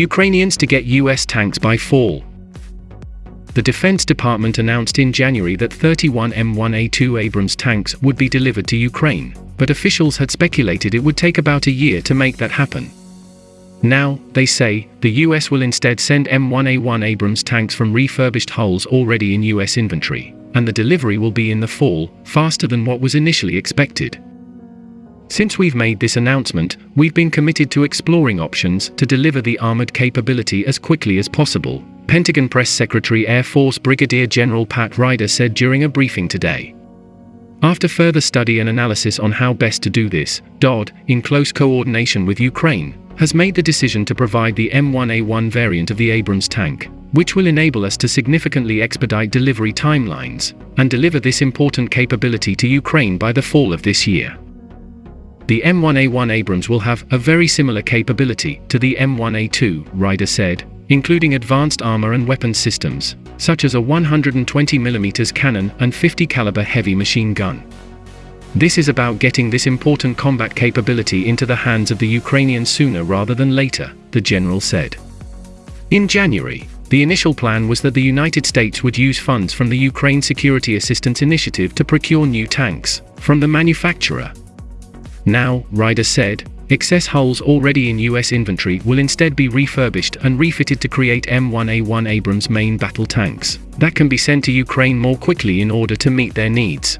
Ukrainians to get US tanks by fall. The Defense Department announced in January that 31 M1A2 Abrams tanks would be delivered to Ukraine, but officials had speculated it would take about a year to make that happen. Now, they say, the US will instead send M1A1 Abrams tanks from refurbished hulls already in US inventory, and the delivery will be in the fall, faster than what was initially expected. Since we've made this announcement, we've been committed to exploring options to deliver the armored capability as quickly as possible, Pentagon Press Secretary Air Force Brigadier General Pat Ryder said during a briefing today. After further study and analysis on how best to do this, DOD, in close coordination with Ukraine, has made the decision to provide the M1A1 variant of the Abrams tank, which will enable us to significantly expedite delivery timelines and deliver this important capability to Ukraine by the fall of this year. The M1A1 Abrams will have a very similar capability to the M1A2, Ryder said, including advanced armor and weapons systems, such as a 120mm cannon and 50 caliber heavy machine gun. This is about getting this important combat capability into the hands of the Ukrainians sooner rather than later, the general said. In January, the initial plan was that the United States would use funds from the Ukraine Security Assistance Initiative to procure new tanks from the manufacturer. Now, Ryder said, excess hulls already in US inventory will instead be refurbished and refitted to create M1A1 Abrams main battle tanks that can be sent to Ukraine more quickly in order to meet their needs.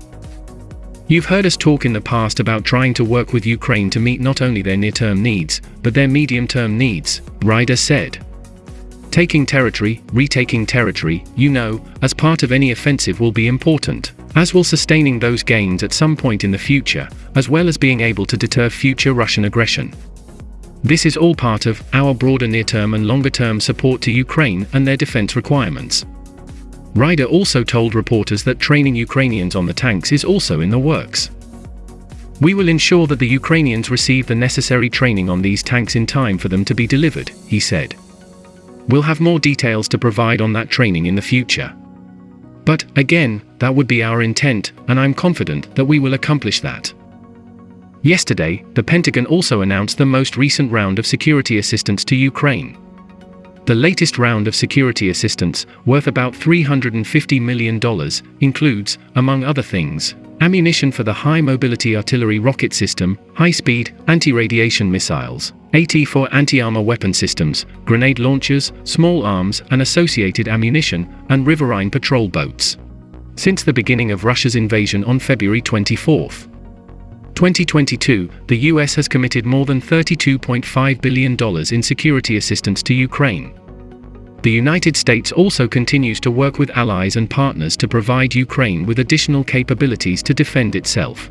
You've heard us talk in the past about trying to work with Ukraine to meet not only their near-term needs, but their medium-term needs, Ryder said. Taking territory, retaking territory, you know, as part of any offensive will be important, as will sustaining those gains at some point in the future, as well as being able to deter future Russian aggression. This is all part of our broader near-term and longer-term support to Ukraine and their defense requirements. Ryder also told reporters that training Ukrainians on the tanks is also in the works. We will ensure that the Ukrainians receive the necessary training on these tanks in time for them to be delivered, he said. We'll have more details to provide on that training in the future. But, again, that would be our intent, and I'm confident that we will accomplish that. Yesterday, the Pentagon also announced the most recent round of security assistance to Ukraine. The latest round of security assistance, worth about $350 million, includes, among other things, ammunition for the High Mobility Artillery Rocket System, high-speed, anti-radiation missiles, AT-4 anti-armor weapon systems, grenade launchers, small arms and associated ammunition, and riverine patrol boats. Since the beginning of Russia's invasion on February 24, 2022, the US has committed more than $32.5 billion in security assistance to Ukraine. The United States also continues to work with allies and partners to provide Ukraine with additional capabilities to defend itself.